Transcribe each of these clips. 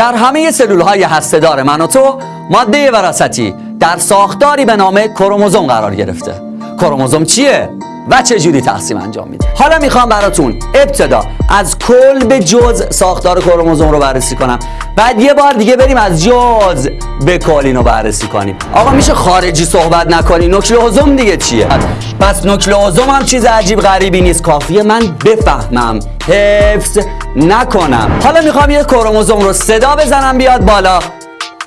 در همه سلول های هستهدار من و تو ماده وراثتی در ساختاری به نام کروموزوم قرار گرفته. کروموزوم چیه و چه جوری تقسیم انجام میده؟ حالا می‌خوام براتون ابتدا از کل به جز ساختار کروموزوم رو بررسی کنم. بعد یه بار دیگه بریم از جز به کل اینو بررسی کنیم. آقا میشه خارجی صحبت نکنی؟ نوکلئوزوم دیگه چیه؟ پس نوکلئوزوم هم چیز عجیب غریبی نیست. کافیه من بفهمم. حفظ نکنم. حالا می‌خوام یه کروموزوم رو صدا بزنم بیاد بالا.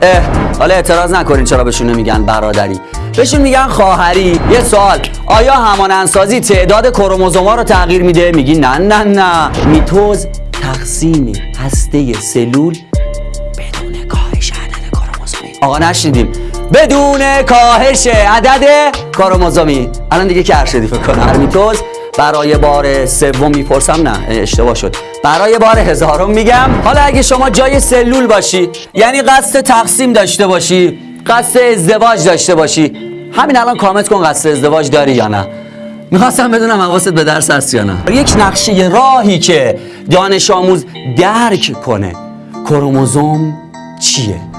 اه حالا اعتراض نکنین چرا بهشون نمیگن برادری. بهشون میگن خواهری. یه سوال. آیا همانندسازی تعداد کروموزوما رو تغییر میده؟ میگی نه نه نه. میتوز تقسیم هسته سلول بدون کاهش عدد کروموزومی. آقا نشنیدیم. بدون کاهش عدد کروموزومی الان دیگه کر شدی فکر کنم. میتوز برای بار سوم می‌پرسم نه اشتباه شد. برای بار هزارم میگم حالا اگه شما جای سلول باشی یعنی قصد تقسیم داشته باشی قصد ازدواج داشته باشی همین الان کامنت کن قصد ازدواج داری یا نه. می‌خواستم بدونم حواست به درس هست یا نه. یک نقشه راهی که دانش آموز درک کنه. کروموزوم چیه؟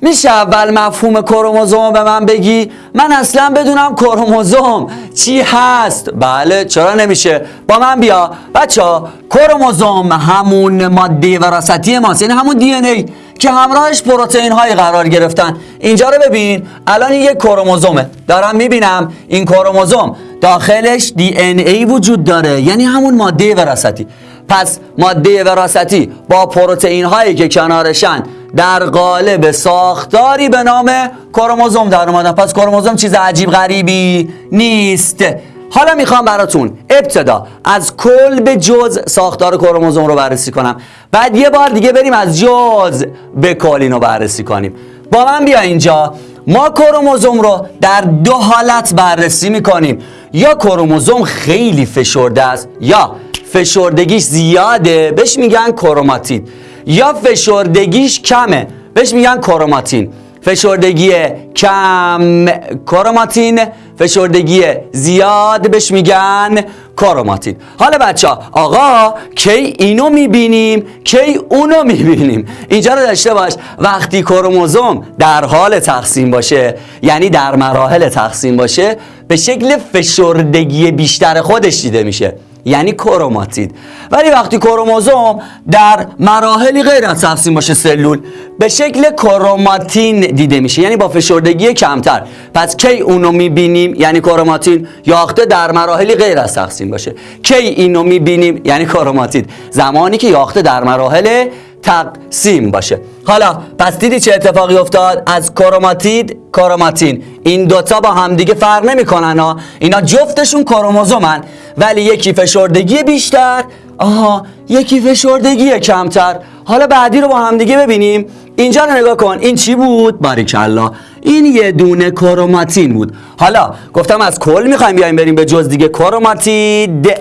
میشه اول مفهوم کروموزوم به من بگی؟ من اصلا بدونم کروموزوم چی هست. بله چرا نمیشه؟ با من بیا. بچه ها کروموزوم همون ماده وراثتی ماست یعنی همون دی ای که همراهش پروتئین های قرار گرفتن. اینجا رو ببین. الان این یک کروموزومه. دارم می‌بینم این کروموزوم داخلش دی ای وجود داره یعنی همون ماده وراثتی. پس ماده وراثتی با پروتئین هایی که کنارشن در قالب ساختاری به نام کروموزوم در اومدن پس کروموزوم چیز عجیب غریبی نیست. حالا می‌خوام براتون ابتدا از کل به جز ساختار کروموزوم رو بررسی کنم. بعد یه بار دیگه بریم از جز به کل اینو بررسی کنیم. با من بیا اینجا. ما کروموزوم رو در دو حالت بررسی می‌کنیم. یا کروموزوم خیلی فشرده است یا فشردگیش زیاده. بهش میگن کروماتید. یا فشردگیش کمه. بهش میگن کروماتین فشردگی کم کروماتین فشردگی زیاد بهش میگن کروماتین حالا بچه ها آقا کی اینو می‌بینیم؟ کی اونو می‌بینیم؟ اینجا رو داشته باش. وقتی کروموزوم در حال تقسیم باشه یعنی در مراحل تقسیم باشه به شکل فشردگی بیشتر خودش دیده میشه. یعنی کروماتید. ولی وقتی کروموزوم در مراحلی غیر از تقسیم باشه سلول به شکل کروماتین دیده میشه. یعنی با فشردگی کمتر. پس کی اونو می‌بینیم؟ یعنی کروماتین یاخته در مراحلی غیر از تقسیم باشه. کی اینو می‌بینیم؟ یعنی کروماتید. زمانی که یاخته در مراحل تقسیم باشه. حالا پس دیدی چه اتفاقی افتاد؟ از کروماتید کروماتین. این دوتا با همدیگه فرق نمی‌کنن ها. اینا جفتشون کروموزومن. ولی یکی فشردگی بیشتر. آها یکی فشردگی کمتر. حالا بعدی رو با همدیگه ببینیم. اینجا رو نگاه کن. این چی بود؟ باریکلا. این یه دونه کروماتین بود. حالا گفتم از کل می‌خوایم بیایم بریم به جز دیگه. کروماتید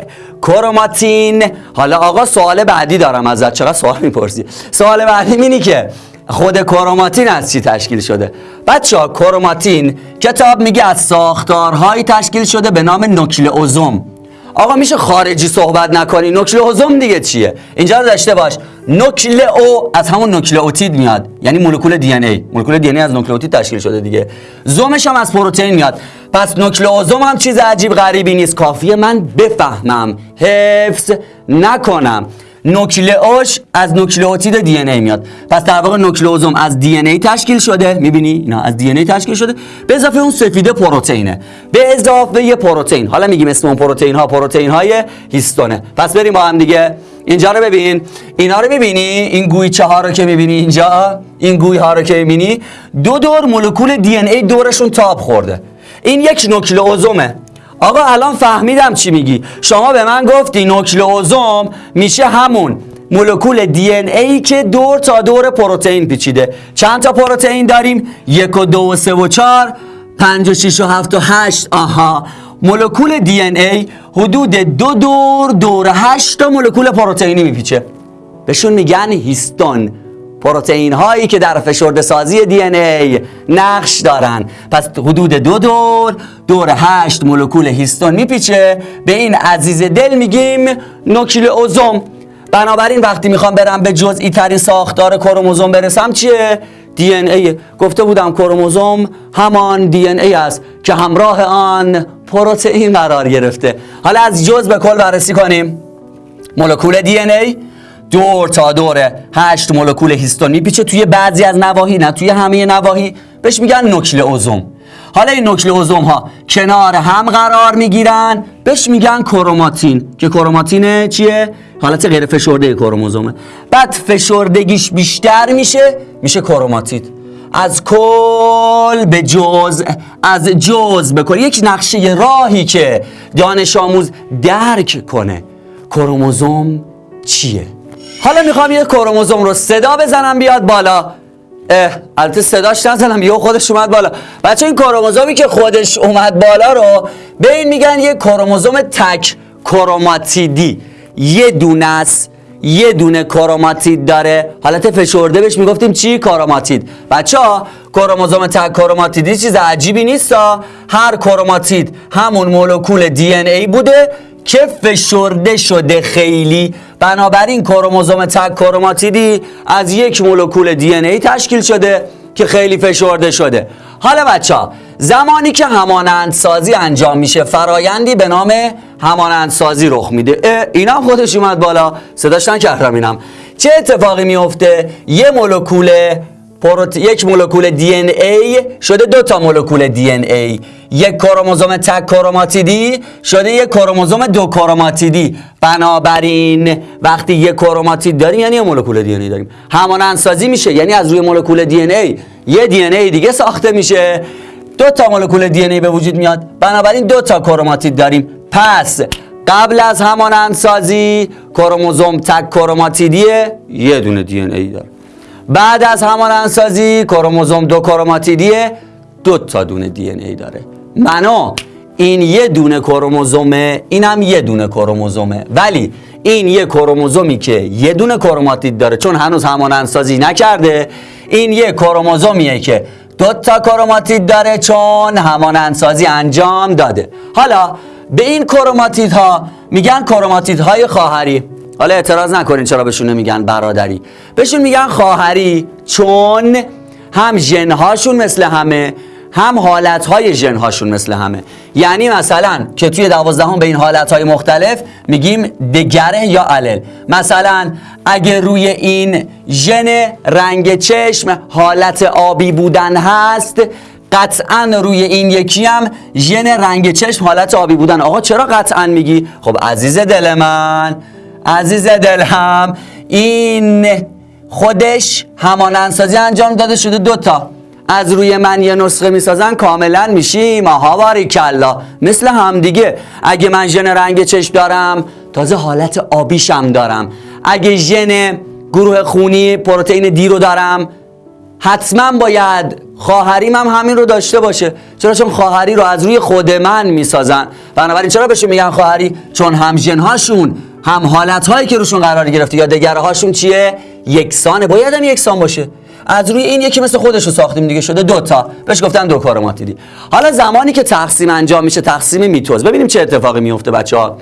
کروماتین. حالا آقا سوال بعدی دارم ازت. چقدر سوال می‌پرسی؟ سوال بعدی اینی که خود کروماتین از چی تشکیل شده؟ بچه ها کروماتین کتاب میگه از ساختارهایی تشکیل شده به نام نوکلئوزوم آقا میشه خارجی صحبت نکنی؟ نوکلئوزوم دیگه چیه؟ اینجا رو داشته باش. نوکلئو از همون نوکلئوتید میاد. یعنی مولکول دی ان ای. مولکول دی ان ای از نوکلئوتید تشکیل شده دیگه. زومش هم از پروتئین میاد. پس نوکلئوزوم هم چیز عجیب غریبی نیست. کافیه من بفهمم. حفظ نکنم. نوکلئوش از نوکلئوتید دی ان ای میاد. پس در واقع نوکلئوزوم از دی ان ای تشکیل شده. می‌بینی؟ اینا از دی ان ای تشکیل شده. به اضافه اون سفیده پروتئینه. به اضافه یه پروتئین. حالا میگیم اسم اون پروتئین ها پروتئین های هیستونه. پس بریم با هم دیگه. اینجا رو ببین. اینا رو می‌بینی؟ این گویچه ها رو که می‌بینی اینجا؟ این گوی ها رو که می‌بینی؟ دو دور مولکول دی ان ای دورشون تاب خورده. این یک نوکلئوزومه آقا الان فهمیدم چی میگی. شما به من گفتی نوکلئوزوم میشه همون مولکول دی ان ای که دور تا دور پروتئین پیچیده. چند تا پروتئین داریم؟ یک و دو و سه و چهار پنج و شیش و هفت و هشت. آها. مولکول دی ان ای حدود دو دور دور هشت تا مولکول پروتئینی میپیچه. بهشون میگن هیستون. پروتئین هایی که در فشرده سازی دی ای نقش دارن. پس حدود دو دور دور هشت مولکول هیستون میپیچه. به این عزیز دل میگیم نوکلئوزوم بنابراین وقتی می‌خوام برم به جزئی ترین ساختار کروموزوم برسم چیه؟ دی ای. گفته بودم کروموزوم همان دی ای است که همراه آن پروتئین قرار گرفته. حالا از جز به کل بررسی کنیم. مولکول دی ای دور تا دور هشت مولکول هیستون میپیچه توی بعضی از نواحی نه توی همه نواحی. بهش میگن نوکلئوزوم حالا این نوکلئوزوم ها کنار هم قرار می‌گیرن. بهش میگن کروماتین که کروماتین چیه؟ حالت غیر فشرده کروموزومه. بعد فشردگیش بیشتر میشه میشه کروماتید. از کل به جز از جز به کل. یک نقشه راهی که دانش آموز درک کنه. کروموزوم چیه؟ حالا می‌خوام یه کروموزوم رو صدا بزنم بیاد بالا. البته صداش نزنم یه خودش اومد بالا. بچه این کروموزومی که خودش اومد بالا رو به این میگن یه کروموزوم تک کروماتیدی. یه دونه است یه دونه کروماتید داره. حالت فشرده بهش می‌گفتیم چی؟ کروماتید. بچه ها کروموزوم تک کروماتیدی چیز عجیبی نیست هر کروماتید همون مولکول دی ای بوده. که فشرده شده خیلی. بنابراین کروموزوم تک کروماتیدی از یک مولکول دی ای تشکیل شده که خیلی فشرده شده. حالا بچه ها زمانی که همانندسازی انجام میشه فرایندی به نام همانندسازی رخ میده. اینا خودش اومد بالا. صداش کردم اینم چه اتفاقی میفته؟ یه مولکول پروت... یک مولکول دی ای شده دو تا مولکول دی ای. یک کروموزوم تک کروماتیدی شده یک کروموزوم دو کروماتیدی. بنابراین وقتی یک کروماتید داریم یعنی یه مولکول دی ای داریم. همانندسازی میشه یعنی از روی مولکول دی ای. یه دی ای دیگه ساخته میشه. دو تا مولکول دی ای به وجود میاد. بنابراین دو تا کروماتید داریم. پس قبل از همانندسازی کروموزوم تک کروماتیدیه یه دونه دی ای داره بعد از همانندسازی کروموزوم دو کروماتیدیه دو تا دونه دی ای داره. منو این یه دونه کروموزومه اینم یه دونه کروموزومه. ولی این یه کروموزومی که یه دونه کروماتید داره چون هنوز همانندسازی نکرده این یه کروموزومیه که دو تا کروماتید داره چون همانندسازی انجام داده. حالا به این کروماتیدها میگن کروماتیدهای خواهری. حالا اعتراض نکنین چرا بهشون نمیگن برادری. بهشون میگن خواهری چون هم ژنهاشون مثل همه هم حالتهای ژنهاشون مثل همه. یعنی مثلا که توی دوازدهم به این حالتهای مختلف میگیم دگره یا علل. مثلا اگه روی این ژن رنگ چشم حالت آبی بودن هست قطعا روی این یکی هم ژن رنگ چشم حالت آبی بودن. آقا چرا قطعا میگی؟ خب عزیز دل من عزیز دلم این خودش همانندسازی انجام داده شده دوتا از روی من یه نسخه می‌سازن کاملا میشیم آها باری کلا مثل هم دیگه. اگه من ژن رنگ چشم دارم تازه حالت آبیشم دارم. اگه ژن گروه خونی پروتئین دی رو دارم حتما باید خواهریم هم همین رو داشته باشه. چرا؟ چون خواهری رو از روی خود من می‌سازن. بنابراین چرا بهشون میگن خواهری؟ چون هم هاشون هم حالت هایی که روشون قرار گرفته یا دگره هاشون چیه؟ یکسانه. باید هم یکسان باشه. از روی این یکی مثل خودش رو ساختیم دیگه. شده دو تا. بهش گفتن دو کارماتیدی حالا زمانی که تقسیم انجام میشه تقسیم میتوز. ببینیم چه اتفاقی میفته بچه ها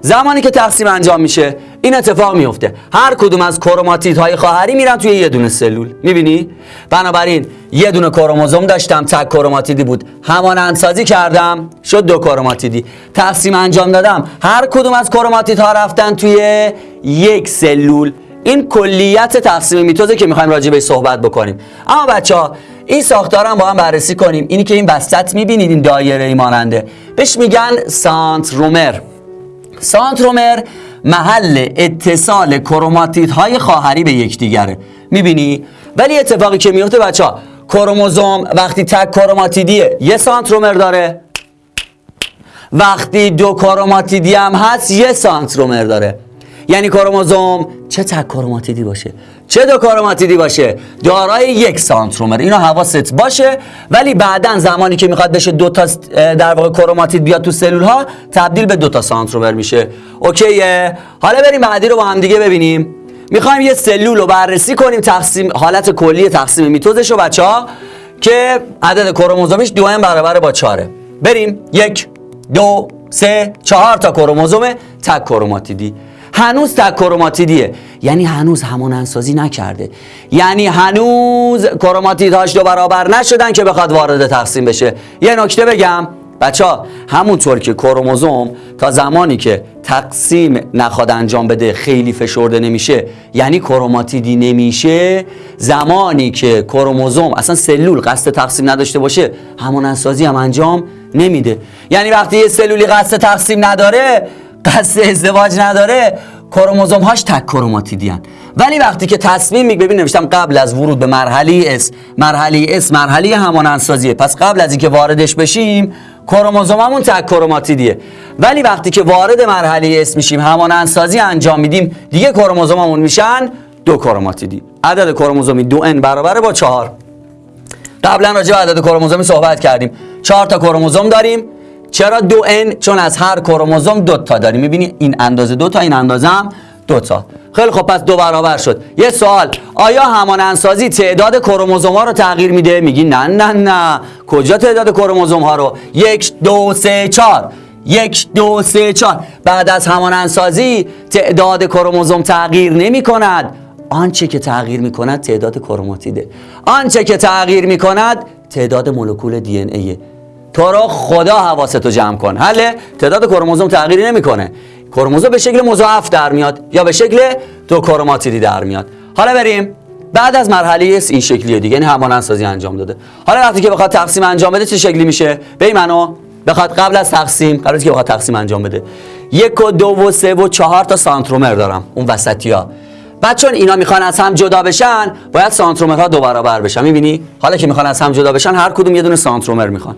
زمانی که تقسیم انجام میشه این اتفاق میفته. هر کدوم از کروماتیدهای خواهری میرن توی یه دونه سلول. می‌بینی؟ بنابراین یه دونه کروموزوم داشتم تک کروماتیدی بود. همانندسازی کردم شد دو کروماتیدی. تقسیم انجام دادم. هر کدوم از کروماتیدها رفتن توی یک سلول. این کلیت تقسیم میتوزه که می‌خوایم راجع به صحبت بکنیم. اما بچه ها این ساختار هم با هم بررسی کنیم. اینی که این وسط می‌بینید این دایره ای ماننده. بهش میگن سانترومر سانترومر محل اتصال کروماتیدهای خواهری به یکدیگره می‌بینی؟ ولی اتفاقی که میفته بچه ها کروموزوم وقتی تک کروماتیدیه یه سانترومر داره. وقتی دو کروماتیدی هم هست یه سانترومر داره. یعنی کروموزوم چه تک کروماتیدی باشه؟ چه دو باشه؟ دارای یک سانترومر اینو حواست باشه. ولی بعدا زمانی که می‌خواد بشه دو تا در واقع کروماتید بیاد تو سلول ها تبدیل به دو تا سانترومر میشه. اوکیه حالا بریم بعدی رو با هم دیگه ببینیم. می‌خوایم یه سلول رو بررسی کنیم. تقسیم حالت کلی تقسیم میتوزش رو بچه ها که عدد کروموزومش دو برابر با چاره بریم. یک دو سه چهار تا کروموزوم تک کروماتیدی. هنوز تک کروماتیدیه یعنی هنوز همون انسازی نکرده. یعنی هنوز کروماتیدهاش دو برابر نشدن که بخواد وارد تقسیم بشه. یه نکته بگم. بچه ها همونطور که کروموزوم تا زمانی که تقسیم نخواد انجام بده خیلی فشرده نمیشه یعنی کروماتیدی نمیشه زمانی که کروموزوم اصلا سلول قصد تقسیم نداشته باشه همون انسازی هم انجام نمیده. یعنی وقتی یه سلولی قصد تقسیم نداره قصد ازدواج نداره کروموزوم هاش تک کروماتیدی هن. ولی وقتی که تصمیم میگه ببین نوشتم قبل از ورود به مرحله S مرحله S مرحله همان پس قبل از اینکه واردش بشیم کروموزوممون تک کروماتیدیه. ولی وقتی که وارد مرحله S میشیم همانندسازی انجام میدیم دیگه کروموزوممون میشن دو کروماتیدی. عدد کروموزومی دو n برابر با چهار. قبلا راجع به عدد کروموزومی صحبت کردیم. چهار تا کروموزوم داریم. چرا دو ان چون از هر کروموزوم دو تا داریم می‌بینی این اندازه دو تا این اندازه هم دو تا. خیلی خب پس دو برابر شد. یه سوال. آیا همان انسازی تعداد کروموزوم ها رو تغییر میده؟ میگی نه نه نه. کجا تعداد کروموزوم ها رو؟ یک دو سه چهار. یک دو سه چهار. بعد از همان انسازی تعداد کروموزوم تغییر نمی کند آنچه که تغییر می کند تعداد کروماتیده. آنچه که تغییر می کند تعداد مولکول دی ان ایه تو رو خدا حواستو جمع کن. حله؟ تعداد کروموزوم تغییری نمی‌کنه. کروموزوم به شکل مضاعف در میاد یا به شکل دو کروماتیدی در میاد. حالا بریم بعد از مرحله این شکلیه دیگه. یعنی همان سازی انجام داده. حالا وقتی که بخواد تقسیم انجام بده چه شکلی میشه؟ به منو. بخواد قبل از تقسیم قبل از که بخواد تقسیم انجام بده. یک و دو و سه و چهار تا سانترومر دارم اون وسطی ها بعد چون اینا می‌خوان از هم جدا بشن باید سانترومرها دو برابر بشن. می‌بینی؟ حالا که می‌خوان از هم جدا بشن هر کدوم یه دونه سانترومر می‌خوان.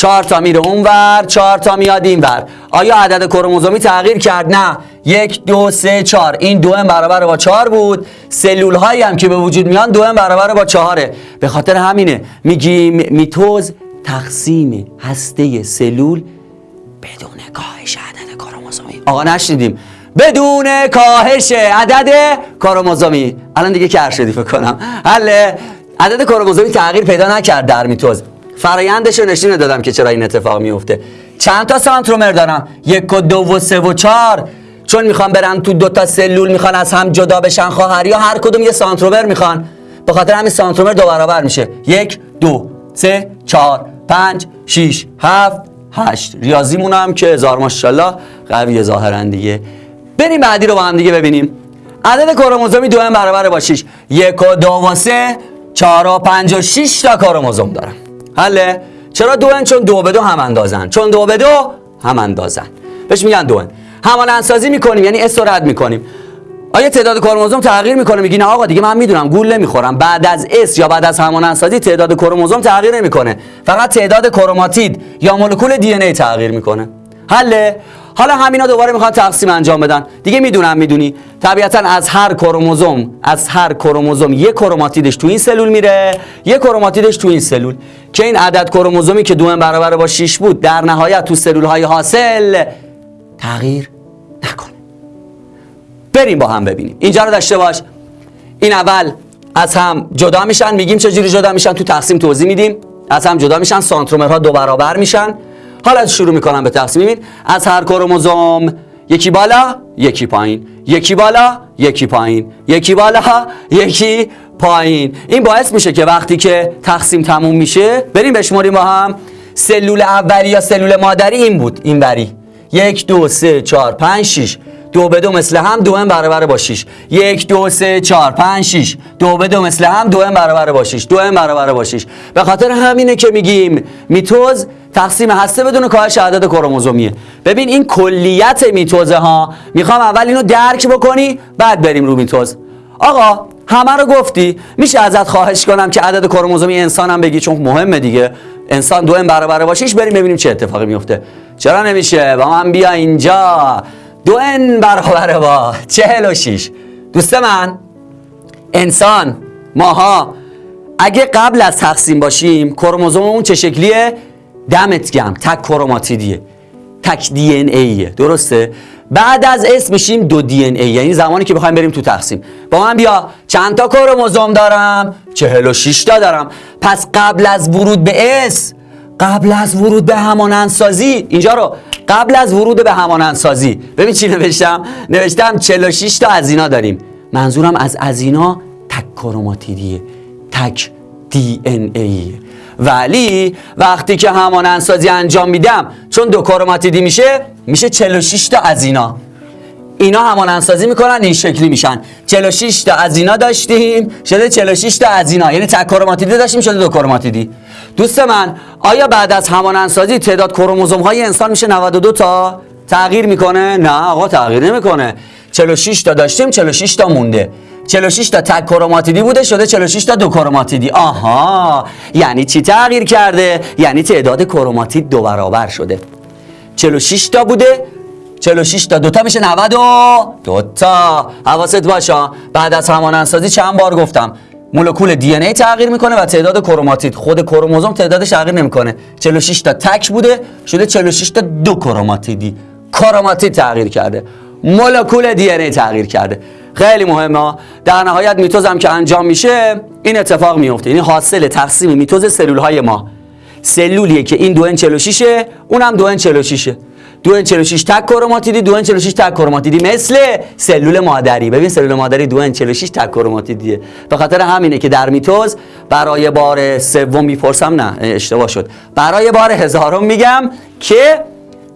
چهار تا میره اونور چهار تا میاد اینور. آیا عدد کروموزومی تغییر کرد؟ نه. یک دو سه چهار. این دو برابر با چهار بود. سلول هایی هم که به وجود میان دو برابر با چهاره. به خاطر همینه میگیم میتوز تقسیم هسته سلول بدون کاهش عدد کروموزومی. آقا نشنیدیم. بدون کاهش عدد کروموزومی. الان دیگه کر شدی فکر کنم. حل عدد کروموزومی تغییر پیدا نکرد در میتوز. فرایندش رو نشون دادم که چرا این اتفاق میفته چند تا سانترومر دارم؟ یک و دو و سه و چهار. چون می‌خوان برن تو دو تا سلول می‌خوان از هم جدا بشن خواهر یا هر کدوم یه سانترومر می‌خوان. به خاطر همین سانترومر دو برابر میشه. یک دو سه چهار پنج شیش هفت هشت. ریاضیمون هم که هزار ماشاءالله قوی ظاهرا دیگه. بریم بعدی رو با هم دیگه ببینیم. عدد کروموزومی دو هم برابر با 6 یک و دو و سه چهار و پنج و شیش تا کروموزوم دارم. حله چرا دو چون دو به دو هم اندازن. چون دو به دو هم اندازن. بهش میگن دو همان انسازی می‌کنیم یعنی اس رد می‌کنیم. آیا تعداد کروموزوم تغییر می‌کنه؟ میگی نه آقا دیگه من می‌دونم. گول نمی‌خورم بعد از اس یا بعد از همان انسازی تعداد کروموزوم تغییر نمی‌کنه. فقط تعداد کروماتید یا مولکول دی ای تغییر می‌کنه. حله. حالا همینا دوباره می‌خوان تقسیم انجام بدن. دیگه می‌دونم می‌دونی. طبیعتا از هر کروموزوم از هر کروموزوم یک کروماتیدش تو این سلول میره یک کروماتیدش تو این سلول. که این عدد کروموزومی که دو برابر با 6 بود در نهایت تو سلول های حاصل تغییر نکنه. بریم با هم ببینیم. اینجا رو داشته باش. این اول از هم جدا میشن میگیم چجوری جدا میشن؟ تو تقسیم توضیح میدیم. از هم جدا میشن سانترومرها دو برابر میشن. حالا شروع می‌کنم به تقسیم از هر کروموزوم یکی بالا یکی پایین. یکی بالا یکی پایین. یکی بالا یکی پایین. این باعث میشه که وقتی که تقسیم تموم میشه بریم بشماریم با هم. سلول اولی یا سلول مادری این بود این بری. یک دو سه چهار پنج شیش دو به دو مثل هم دو هم برابر با 6 یک دو سه چهار پنج شیش. دو به دو مثل هم دو هم برابر با 6 دو هم برابر با 6 به خاطر همینه که میگیم میتوز تقسیم هسته بدون کاهش عدد کروموزومیه. ببین این کلیت میتوزه ها می‌خوام اول اینو درک بکنی بعد بریم رو میتوز. آقا همه رو گفتی. میشه ازت خواهش کنم که عدد کروموزومی انسانم بگی چون مهمه دیگه. انسان دو برابر باشیش بریم ببینیم چه اتفاقی میفته. چرا نمیشه؟ با من بیا اینجا. دو ان برابر با چهل و شیش. دوست من انسان ماها اگه قبل از تقسیم باشیم کروموزوممون چه شکلیه؟ دمت گم تک کروماتیدیه تک دی ان ایه. درسته؟ بعد از اس میشیم دو دی ان ای یعنی زمانی که بخوایم بریم تو تقسیم. با من بیا چند تا کروموزوم دارم؟ 46 تا دارم. پس قبل از ورود به اس قبل از ورود به همانندسازی اینجا رو قبل از ورود به همانندسازی ببین چی نوشتم؟ نوشتم 46 تا از اینا داریم. منظورم از از اینا تک کروماتیدیه تک دی ان ای. ولی وقتی که همانندسازی انجام میدم چون دو کروماتیدی میشه میشه 46 تا از اینا اینا همانندسازی می‌کنن این شکلی میشن. 46 تا از اینا داشتیم شده 46 تا از اینا یعنی تک کروماتیدی داشتیم شده دو کروماتیدی. دوست من آیا بعد از همانندسازی تعداد کروموزوم های انسان میشه 92 تا؟ تغییر می‌کنه؟ نه آقا تغییر نمی‌کنه. 46 تا داشتیم 46 تا مونده. 46 تا تک کروماتیدی بوده شده 46 تا دو کروماتیدی. آها یعنی چی تغییر کرده؟ یعنی تعداد کروماتید دو برابر شده. 46 تا بوده 46 تا دوتا میشه 92 تا. حواست باشه. بعد از همانندسازی چند بار گفتم؟ مولکول دی ای تغییر می‌کنه و تعداد کروماتید. خود کروموزوم تعدادش تغییر نمی‌کنه. 46 تا تک بوده شده 46 تا دو کروماتیدی. کروماتید تغییر کرده. مولکول دی ای تغییر کرده. خیلی مهمه در نهایت میتوز هم که انجام میشه این اتفاق میفته یعنی حاصل تقسیم میتوز سلول های ما. سلولیه که این 2 46 اونم 2 46 دو 46 تک کروماتیدی دو 46 تک کروماتیدی. مثل سلول مادری. ببین سلول مادری دو 46 تک کروماتیدیه. به خاطر همینه که در میتوز برای بار سوم می‌پرسم نه اشتباه شد. برای بار هزارم میگم که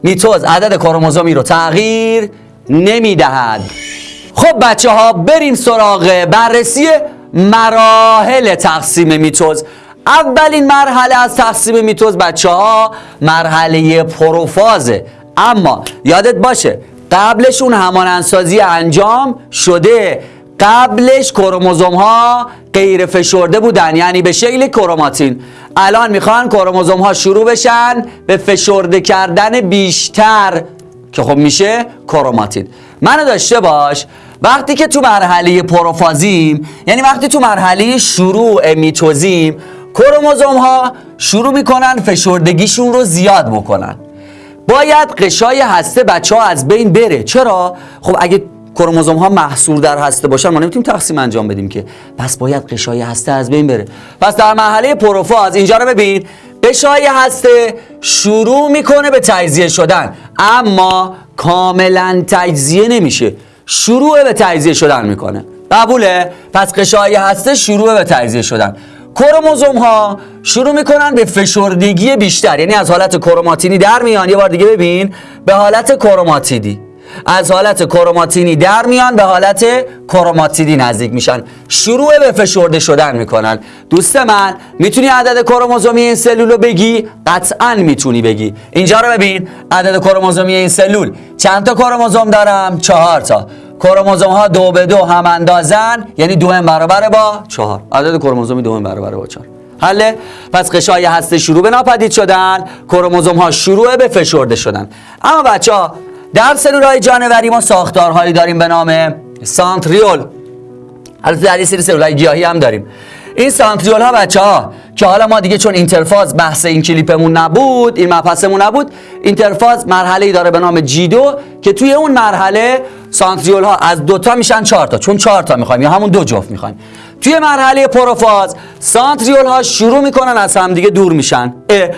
میتوز عدد کروموزومی رو تغییر نمی‌دهد. خب بچه ها بریم سراغ بررسی مراحل تقسیم میتوز. اولین مرحله از تقسیم میتوز بچه ها مرحله پروفازه اما یادت باشه قبلش اون همانندسازی انجام شده. قبلش کروموزوم ها غیر فشرده بودن یعنی به شکل کروماتین. الان می‌خوان کروموزوم ها شروع بشن به فشرده کردن بیشتر که خب میشه کروماتین. منو داشته باش وقتی که تو مرحله پروفازیم یعنی وقتی تو مرحله شروع میتوزیم کروموزوم ها شروع می‌کنن فشردگیشون رو زیاد بکنن. باید قشای هسته بچه ها از بین بره. چرا؟ خب اگه کروموزوم ها محصور در هسته باشن ما نمی‌تونیم تقسیم انجام بدیم که. پس باید قشای هسته از بین بره. پس در مرحله پروفاز اینجا رو ببین. قشای هسته شروع می‌کنه به تجزیه شدن اما کاملا تجزیه نمیشه. شروع به تجزیه شدن می‌کنه. قبوله؟ پس قشای هسته شروع به تجزیه شدن. کروموزوم ها شروع می‌کنن به فشردگی بیشتر. یعنی از حالت کروماتینی در میان. یه بار دیگه ببین. به حالت کروماتیدی از حالت کروماتینی در میان به حالت کروماتیدی نزدیک میشن. شروع به فشرده شدن می‌کنن. دوست من می‌تونی عدد کروموزومی این سلول رو بگی؟ قطعا می‌تونی بگی. اینجا رو ببین. عدد کروموزومی این سلول. چند تا کروموزوم دارم؟ چهار تا. کروموزوم ها دو به دو هم اندازن. یعنی دو هم برابر با چهار. عدد کروموزومی دو هم برابر با چهار. حله؟ پس قشای هسته شروع به ناپدید شدن. کروموزوم ها شروع به فشرده شدن. اما بچه ها در سلول های جانوری ما ساختارهایی داریم به نام سانتریول. البته در یه سری سلول های گیاهی هم داریم. این سانتریول ها بچه ها که حالا ما دیگه چون اینترفاز بحث این کلیپمون نبود این مبحثمون نبود اینترفاز مرحله ای داره به نام جی دو که توی اون مرحله سانتریول ها از دوتا میشن چهار تا چون چهار تا می‌خوایم یا همون دو جفت می‌خوایم. توی مرحله پروفاز سانتریول ها شروع می‌کنن از همدیگه دور میشن.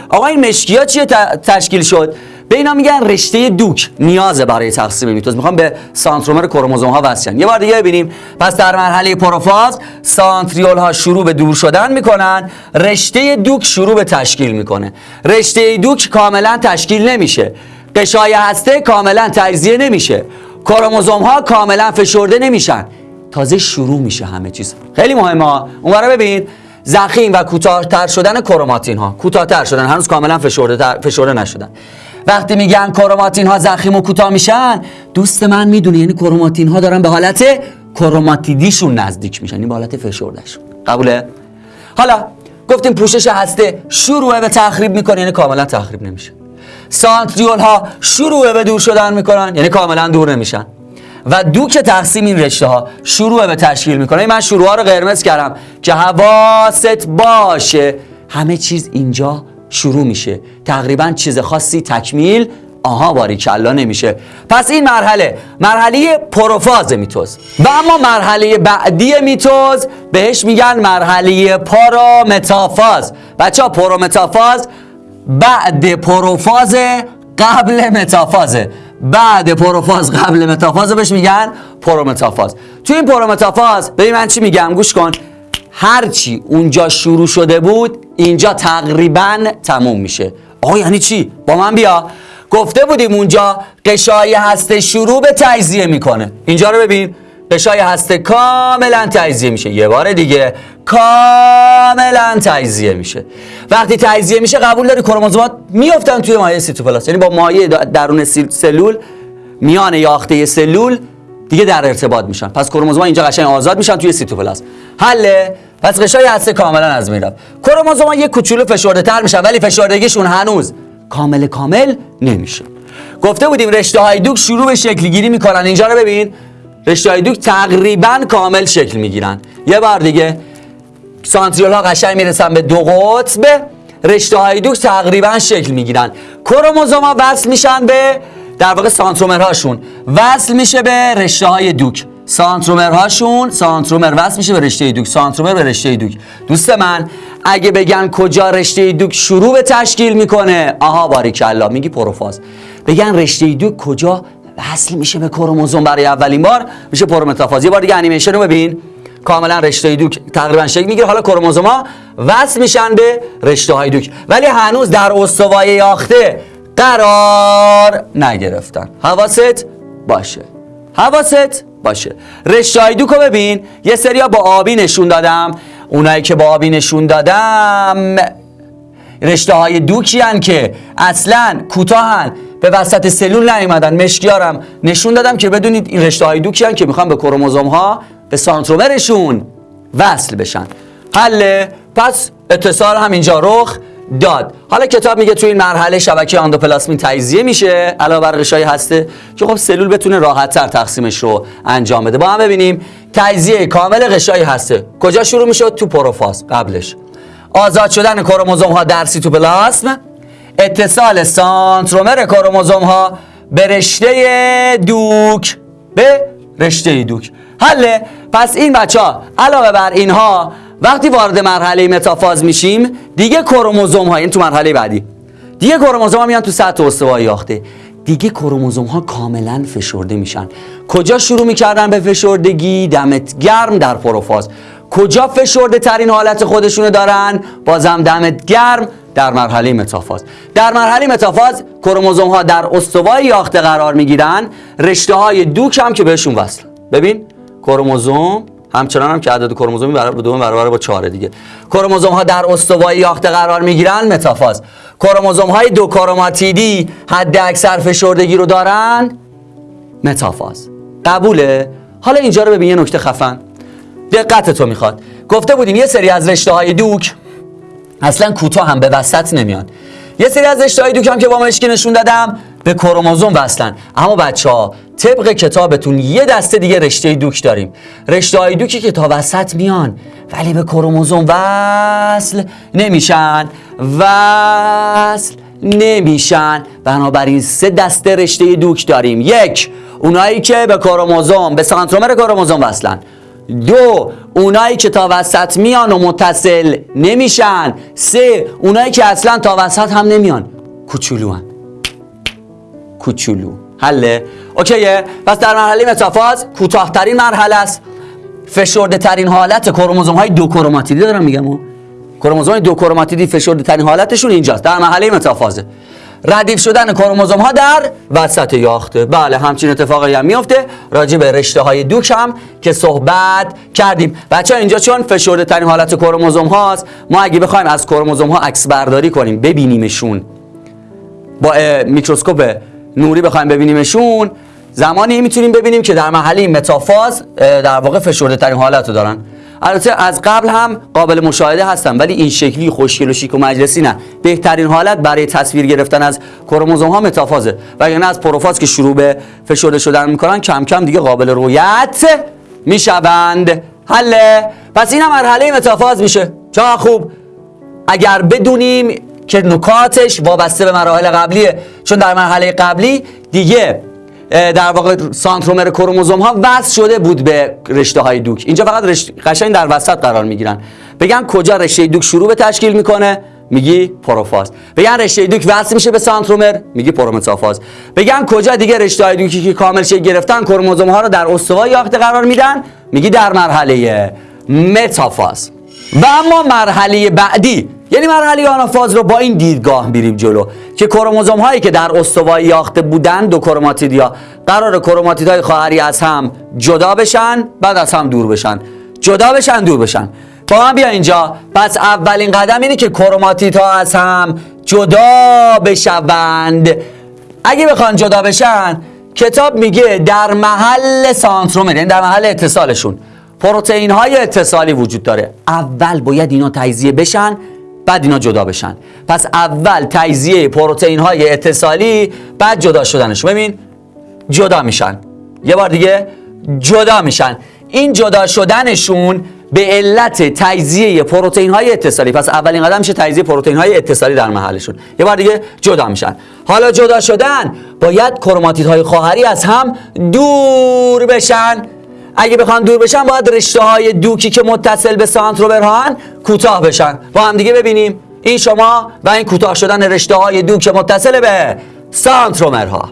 آقا این مشکی ها چیه تشکیل شد. به اینا میگن رشته دوک نیازه برای تقسیم میتوز. می‌خوام به سانترومر کروموزوم ها وصل یه بار دیگه ببینیم. پس در مرحله پروفاز سانتریول ها شروع به دور شدن می‌کنن رشته دوک شروع به تشکیل می‌کنه. رشته دوک کاملا تشکیل نمیشه. قشای هسته کاملا تجزیه نمیشه. کروموزوم ها کاملا فشرده نمیشن. تازه شروع میشه همه چیز. خیلی مهمه اون ببین. زخیم و کوتاهتر شدن کروماتین ها. کوتاهتر شدن. هنوز کاملا فشرده فشرده نشدن. وقتی میگن کروماتین ها زخیم و کوتاه میشن دوست من می‌دونه یعنی کروماتین ها دارن به حالت کروماتیدیشون نزدیک میشن این به حالت فشردهشون. قبوله؟ حالا گفتیم پوشش هسته شروع به تخریب می‌کنه یعنی کاملا تخریب نمیشه. سانتریول ها شروع به دور شدن می‌کنن یعنی کاملا دور نمیشن. و دوک تقسیم این رشته ها شروع به تشکیل می‌کنه. من شروع ها رو قرمز کردم که حواست باشه همه چیز اینجا شروع میشه. تقریبا چیز خاصی تکمیل آها باریکلا نمیشه. پس این مرحله مرحله پروفاز میتوز. و اما مرحله بعدی میتوز بهش میگن مرحله پارامتافاز بچه ها پرومتافاز بعد پروفاز قبل متافازه بعد پروفاز قبل متافاز بهش میگن پرومتافاز. تو این پرومتافاز ببین من چی میگم؟ گوش کن. هرچی اونجا شروع شده بود اینجا تقریبا تموم میشه. آقا یعنی چی؟ با من بیا. گفته بودیم اونجا قشای هسته شروع به تجزیه می‌کنه. اینجا رو ببین. قشای هسته کاملا تجزیه میشه. یه بار دیگه کاملا تجزیه میشه. وقتی تجزیه میشه قبول داری کروموزومات میافتن توی مایع سیتوپلاست یعنی با مایع درون سلول میان یاخته سلول دیگه در ارتباط میشن. پس کروموزوم اینجا قشنگ آزاد میشن توی سیتوپلاست حله پس قشای هسته کاملا از میرم. کروموزوم یه کوچولو فشرده تر میشن ولی فشردگیشون هنوز کامل کامل نمیشه. گفته بودیم رشته های دوک شروع به شکل گیری می‌کنن. اینجا رو ببین. رشته های دوک تقریبا کامل شکل می‌گیرن. یه بار دیگه سانتریول ها قشنگ می‌رسن به دو قطب. رشته های دوک تقریبا شکل می‌گیرن. کروموزوم ها وصل میشن به در واقع سانترومرهاشون. وصل میشه به رشته های دوک. سانترومرهاشون سانترومر وصل میشه به رشته دوک. سانترومر به رشته دوک. دوست من اگه بگن کجا رشته دوک شروع به تشکیل می‌کنه؟ آها باریکلا. میگی پروفاز. بگن رشته دوک کجا وصل میشه به کروموزوم برای اولین بار؟ میشه پرومتافاز. یه بار دیگه انیمیشن رو ببین. کاملا رشته دوک تقریبا شکل می‌گیره. حالا کروموزوما وصل میشن به رشته های دوک. ولی هنوز در استوای یاخته قرار نگرفتن. حواست باشه. حواست باشه. رشته های دوک رو ببین. یه سریا با آبی نشون دادم. اونایی که با آبی نشون دادم رشته های دوکی هن که اصلا کوتاهن. به وسط سلول نیومدن. مشکیارم. نشون دادم که بدونید این رشته های دوکی هن که می‌خوان به کروموزوم ها به سانترومرشون وصل بشن. حله. پس اتصال هم اینجا رخ. داد. حالا کتاب میگه تو این مرحله شبکه اندوپلاسمی تجزیه میشه. علاوه بر غشای هسته که خب سلول بتونه راحتتر تقسیمش رو انجام بده. با هم ببینیم. تجزیه کامل غشای هسته. کجا شروع میشه تو پروفاز. قبلش. آزاد شدن کروموزوم ها در سیتوپلاسم اتصال سانترومر کروموزوم ها به رشته دوک. به رشته دوک. حله. پس این بچه ها علاوه بر اینها وقتی وارد مرحله متافاز میشیم دیگه کروموزوم ها این تو مرحله بعدی. دیگه کروموزوم ها میان تو سطح استوایی یاخته دیگه کروموزوم ها کاملا فشرده میشن. کجا شروع می‌کردن به فشردگی؟ دمت گرم در پروفاز. کجا فشرده ترین حالت خودشونو دارن؟ بازم دمت گرم در مرحله متافاز. در مرحله متافاز کروموزوم ها در استوای یاخته قرار می‌گیرن. رشته های دوک هم که بهشون وصل. ببین کروموزوم همچنان هم که عدد کروموزومی برابر دوم برابر با 4 دیگه. کروموزوم ها در استوای یاخته قرار می‌گیرن؟ متافاز. کروموزوم های دو کروماتیدی حد اکثر فشردگی رو دارن؟ متافاز. قبوله. حالا اینجا رو ببین یه نکته خفن. دقت تو می‌خواد. گفته بودیم یه سری از رشته های دوک اصلا کوتاه هم به وسط نمیان. یه سری از رشته های دوک هم که با مشکی نشون دادم به کروموزوم وصلن. اما بچه ها طبق کتابتون یه دسته دیگه رشته دوک داریم. رشته های دوکی که تا وسط میان ولی به کروموزوم وصل نمیشن. وصل نمیشن. بنابراین سه دسته رشته دوک داریم. یک اونایی که به کروموزوم به سانترومر کروموزوم وصلن. دو اونایی که تا وسط میان و متصل نمیشن. سه اونایی که اصلا تا وسط هم نمیان. کوچولو. کوچولو. حله. اوکیه. پس در مرحله متافاز کوتاهترین مرحله است. فشرده ترین حالت کروموزوم های دو کروماتیدی دارم میگم. کروموزوم های دو کروماتیدی فشرده ترین حالتشون اینجاست. در مرحله متافازه ردیف شدن کروموزوم ها در وسط یاخته بله همچین اتفاقی هم میفته راجع به رشته های دوک هم که صحبت کردیم. بچه ها اینجا چون فشرده ترین حالت کروموزوم هاست ما اگه بخوایم از کروموزوم ها عکس برداری کنیم ببینیمشون. با میکروسکوپ نوری بخوایم ببینیمشون. زمانی می‌تونیم ببینیم که در محله متافاز در واقع فشرده ترین حالت رو دارن. البته از قبل هم قابل مشاهده هستن ولی این شکلی خوشگل و شیک و مجلسی نه. بهترین حالت برای تصویر گرفتن از کروموزوم ها متافازه وگرنه از پروفاز که شروع به فشرده شدن می‌کنن کم کم دیگه قابل رویت می‌شوند. حله. پس این هم مرحله متافاز میشه. چه خوب؟ اگر بدونیم که نکاتش وابسته به مراحل قبلیه. چون در مرحله قبلی دیگه در واقع سانترومر کروموزوم ها وصل شده بود به رشته های دوک. اینجا فقط رشته قشنگ در وسط قرار می‌گیرن. بگن کجا رشته دوک شروع به تشکیل می‌کنه؟ میگی پروفاز. بگن رشته دوک وصل میشه به سانترومر میگی پرومتافاز. بگن کجا دیگه رشته های دوکی که کامل شکل گرفتن کروموزوم ها رو در استوای یاخته قرار میدن؟ میگی در مرحله متافاز. و اما مرحله بعدی یعنی مرحله آنافاز رو با این دیدگاه میریم جلو که کروموزوم هایی که در استوای یاخته بودن دو کروماتیدیا قرار کروماتید های خواهری از هم جدا بشن بعد از هم دور بشن. جدا بشن دور بشن. با من بیا اینجا. پس اولین قدم اینه که ها از هم جدا بشوند. اگه بخوان جدا بشن کتاب میگه در محل سانترومر یعنی در محل اتصالشون. پروتئین های اتصالی وجود داره. اول باید اینا تجزیه بشن بعد اینا جدا بشن. پس اول تجزیه پروتئین های اتصالی بعد جدا شدنش. ببین جدا میشن. یه بار دیگه جدا میشن. این جدا شدنشون به علت تجزیه پروتئین های اتصالی. پس اولین قدم میشه تجزیه پروتئین های اتصالی در محلشون. یه بار دیگه جدا میشن. حالا جدا شدن باید کروماتیدهای خواهری از هم دور بشن. اگه بخوان دور بشن باید رشته های دوکی که متصل به سانتروبرهان کوتاه بشن. با هم دیگه ببینیم. این شما و این کوتاه شدن رشته های دوک متصل به سانترومرها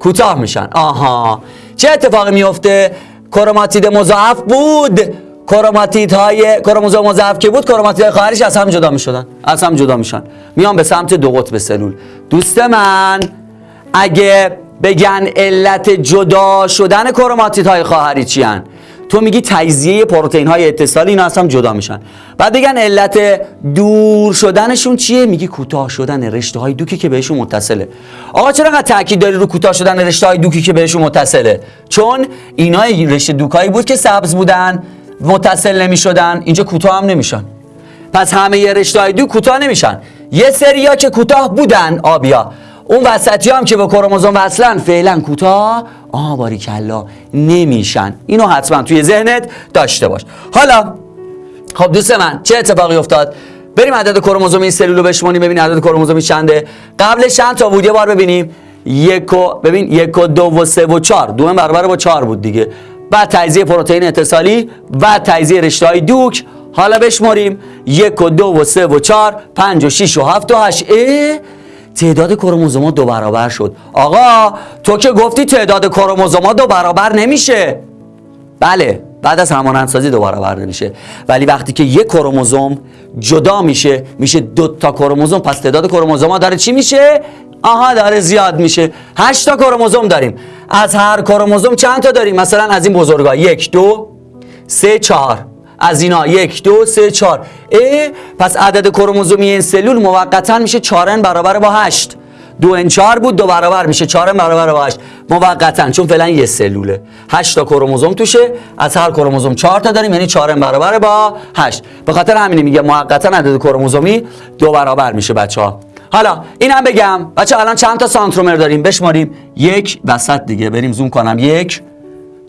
کوتاه میشن. آها. چه اتفاقی میفته؟ کروماتید مضاعف بود. کروماتید های کروموزوم مضاعف که بود؟ کروماتید های خواهرش از هم جدا می‌شدن. از هم جدا میشن. میان به سمت دو قطب سلول. دوست من اگه بگن علت جدا شدن کروماتید های خواهری چی هن؟ تو میگی تجزیه پروتئین های اتصالی اینا اصلا جدا میشن. بعد بگن علت دور شدنشون چیه؟ میگی کوتاه شدن رشته های دوکی که بهشون متصله. آقا چرا انقدر تاکید داری رو کوتاه شدن رشته های دوکی که بهشون متصله؟ چون اینا رشته دوکایی بود که سبز بودن متصل نمی‌شدن اینجا کوتاه هم نمیشن. پس همه رشته های دو کوتاه نمیشن. یه سریا که کوتاه بودن آبیا. اون وسطی هم که به کروموزوم وصلن فعلا کوتاه آه باری کلا نمیشن. اینو حتما توی ذهنت داشته باش. حالا خب دوست من چه اتفاقی افتاد؟ بریم عدد کروموزوم این سلول رو بشمونیم ببین عدد کروموزومی چنده. قبل چند تا بود؟ یه بار ببینیم. یک و ببین یک و دو و سه و چهار. دو برابر با چهار بود دیگه. بعد تجزیه پروتئین اتصالی و تجزیه رشته های دوک. حالا بشماریم یک و دو و سه و چهار. پنج و شیش و هفت و هشت. تعداد کروموزومات دو برابر شد. آقا تو که گفتی تعداد کروموزومات دو برابر نمیشه. بله بعد از همانندسازی دو برابر نمیشه. ولی وقتی که یک کروموزوم جدا میشه میشه دو تا کروموزوم پس تعداد کروموزومات داره چی میشه؟ آها داره زیاد میشه. هشت تا کروموزوم داریم. از هر کروموزوم چند تا داریم؟ مثلا از این بزرگا. یک دو سه چهار. از اینا. یک دو سه چهار. اه پس عدد کروموزومی این سلول موقتا میشه چهارن برابر با هشت. دو ان چهار بود دو برابر میشه چهارن برابر با هشت. موقتا چون فعلا یه سلوله. هشت تا کروموزوم توشه از هر کروموزوم چهار تا داریم یعنی چهارن برابر با هشت. به خاطر همینی میگه موقتا عدد کروموزومی دو برابر میشه بچه ها حالا این بگم. بچه الان چند تا سانترومر داریم؟ بشماریم. یک وسط دیگه. بریم زوم کنم. یک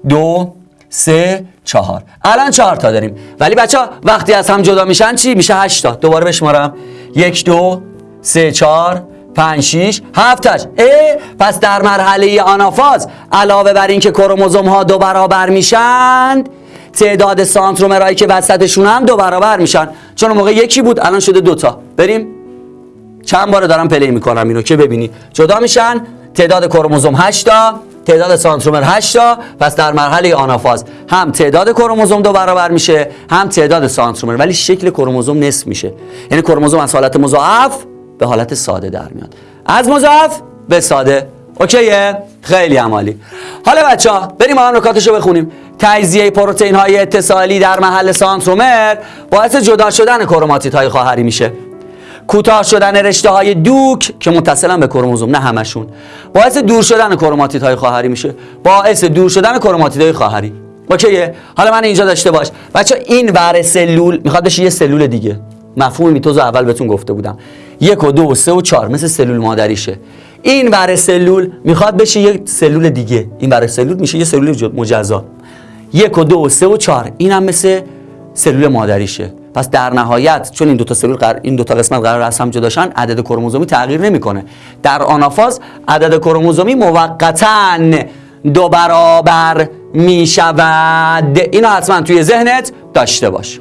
دو سه چهار. الان چهار تا داریم. ولی بچه وقتی از هم جدا میشن چی؟ میشه هشت تا. دوباره بشمارم. یک دو سه چهار پنج شیش هفت اه! پس در مرحله آنافاز علاوه بر اینکه کروموزوم ها دو برابر میشن تعداد سانترومرهایی که وسطشون هم دو برابر میشن. چون موقع یکی بود الان شده دوتا بریم. چند بار دارم پلی می‌کنم اینو که ببینی جدا میشن تعداد کروموزوم 8 تا. تعداد سانترومر 8 تا پس در مرحله آنافاز هم تعداد کروموزوم دو برابر میشه هم تعداد سانترومر ولی شکل کروموزوم نصف میشه. یعنی کروموزوم از حالت مضاعف به حالت ساده در میاد. از مضاعف به ساده. اوکیه؟ خیلی عمالی. حالا بچه ها بریم با هم بخونیم. تجزیه پروتئین های اتصالی در محل سانترومر باعث جدا شدن کروماتیت های خواهری میشه. کوتاه شدن رشته های دوک که متصلن به کروموزوم نه همشون. باعث دور شدن کروماتید های خواهری میشه. باعث دور شدن کروماتید های خواهری. اوکیه حالا من اینجا داشته باش. بچه این ور سلول می‌خواد بشه یه سلول دیگه. مفهوم میتوز اول بهتون گفته بودم. یک و دو و سه و چهار مثل سلول مادریشه. این ور سلول می‌خواد بشه یه سلول دیگه. این ور سلول میشه یه سلول مجزا. یک و دو و سه و چهار این هم مثل سلول مادریشه. پس در نهایت چون این دو تا سلول قرار این دو تا قسمت قرار از هم جداشن عدد کرموزومی تغییر نمی‌کنه. در آنافاز عدد کرموزومی موقتا دو برابر می شود اینو حتما توی ذهنت داشته باش.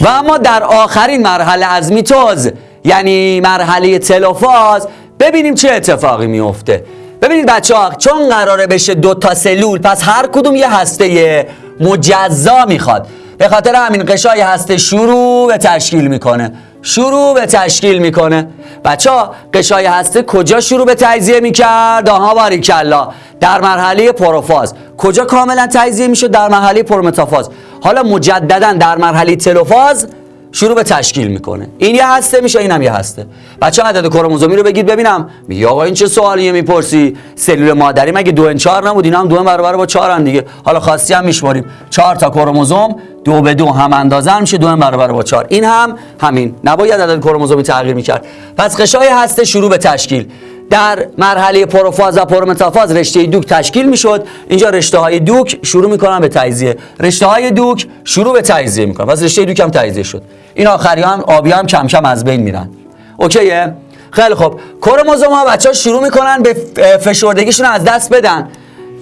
و اما در آخرین مرحله از میتوز یعنی مرحله تلوفاز ببینیم چه اتفاقی میفته ببینید بچه ها چون قراره بشه دو تا سلول پس هر کدوم یه هسته مجزا می‌خواد. به خاطر همین قشای هسته شروع به تشکیل می‌کنه. شروع به تشکیل می‌کنه. بچه ها قشای هسته کجا شروع به تجزیه می‌کرد؟ آها باریکلا. در مرحله پروفاز. کجا کاملا تجزیه می‌شد؟ در مرحله پرومتافاز. حالا مجددا در مرحله تلوفاز شروع به تشکیل می‌کنه. این یه هسته میشه اینم یه هسته. بچه عدد کروموزومی رو بگید ببینم. میگه آقا این چه سوالیه می‌پرسی؟ سلول مادری مگه دو ان چهار نبود؟ اینا هم دو برابر با چهار دیگه. حالا خواستی هم میشماریم. چهار تا کروموزوم دو به دو هم اندازه میشه دو برابر با چهار. این هم همین. نباید عدد کروموزومی تغییر می‌کرد. پس قشای هسته شروع به تشکیل. در مرحله پروفاز و پرومتافاز رشته دوک تشکیل می‌شد. اینجا رشته های دوک شروع می‌کنن به تجزیه. رشته های دوک شروع به تجزیه می‌کنن. پس رشته دوک هم تجزیه شد. این آخری هم آبی هم کم کم از بین میرن. اوکیه؟ خیلی خب کروموزوم ها بچه ها شروع می‌کنن به فشردگیشون از دست بدن.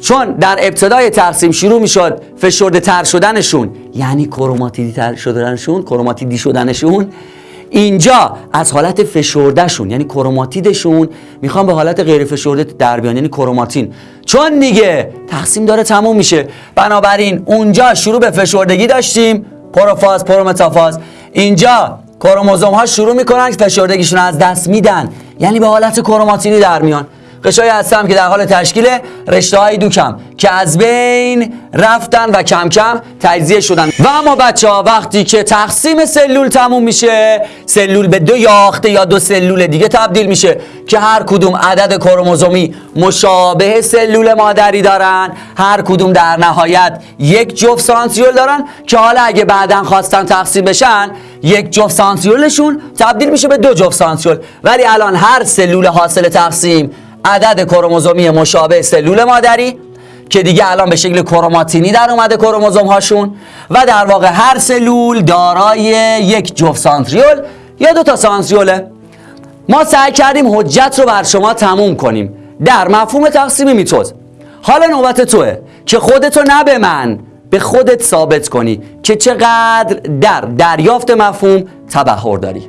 چون در ابتدای تقسیم شروع می‌شد فشرده تر شدنشون یعنی کروماتیدی تر شدنشون کروماتیدی شدنشون اینجا از حالت فشردهشون یعنی کروماتیدشون می‌خوام به حالت غیر فشرده در بیان یعنی کروماتین. چون دیگه تقسیم داره تموم میشه. بنابراین اونجا شروع به فشردگی داشتیم. پروفاز پرومتافاز. اینجا کروموزوم ها شروع می‌کنن که فشردگیشون از دست میدن. یعنی به حالت کروماتینی در میان. قشایی هستم که در حال تشکیل رشته های دوکم که از بین رفتن و کم کم تجزیه شدن. و اما بچه ها وقتی که تقسیم سلول تموم میشه سلول به دو یاخته یا دو سلول دیگه تبدیل میشه که هر کدوم عدد کروموزومی مشابه سلول مادری دارن هر کدوم در نهایت یک جفت سانتریول دارن که حالا اگه بعدا خواستن تقسیم بشن یک جفت سانتریولشون تبدیل میشه به دو جفت سانتریول ولی الان هر سلول حاصل تقسیم عدد کروموزومی مشابه سلول مادری که دیگه الان به شکل کروماتینی در اومده کروموزوم هاشون و در واقع هر سلول دارای یک جفت سانتریول یا دو تا سانتریوله. ما سعی کردیم حجت رو بر شما تموم کنیم در مفهوم تقسیم میتوز. حالا نوبت توه که خودتو نه به من به خودت ثابت کنی که چقدر در دریافت مفهوم تبهر داری.